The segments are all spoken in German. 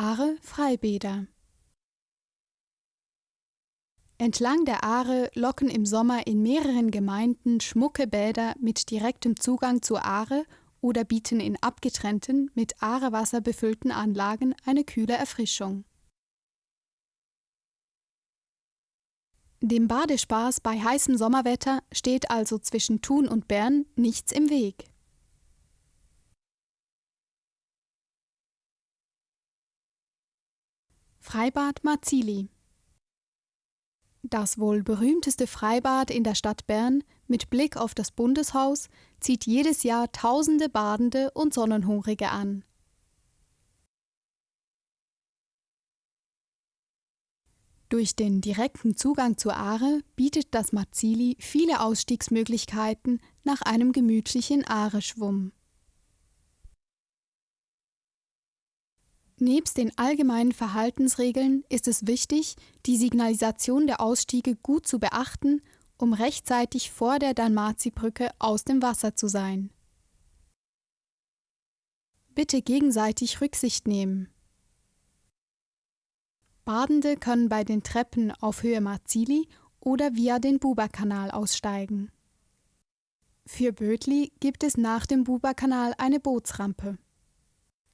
Aare Freibäder Entlang der Aare locken im Sommer in mehreren Gemeinden schmucke Bäder mit direktem Zugang zur Aare oder bieten in abgetrennten, mit Aarewasser befüllten Anlagen eine kühle Erfrischung. Dem Badespaß bei heißem Sommerwetter steht also zwischen Thun und Bern nichts im Weg. Freibad Marzili Das wohl berühmteste Freibad in der Stadt Bern mit Blick auf das Bundeshaus zieht jedes Jahr tausende Badende und Sonnenhungrige an. Durch den direkten Zugang zur Aare bietet das Marzili viele Ausstiegsmöglichkeiten nach einem gemütlichen Aare-Schwumm. Nebst den allgemeinen Verhaltensregeln ist es wichtig, die Signalisation der Ausstiege gut zu beachten, um rechtzeitig vor der Dalmazi-Brücke aus dem Wasser zu sein. Bitte gegenseitig Rücksicht nehmen. Badende können bei den Treppen auf Höhe Marzili oder via den Buberkanal aussteigen. Für Bödli gibt es nach dem Buberkanal eine Bootsrampe.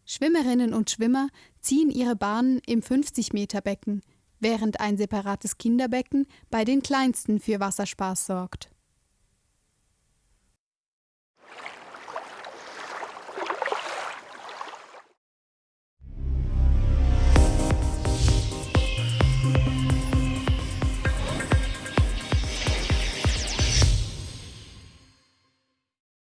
Schwimmerinnen und Schwimmer ziehen ihre Bahnen im 50-Meter-Becken, während ein separates Kinderbecken bei den Kleinsten für Wasserspaß sorgt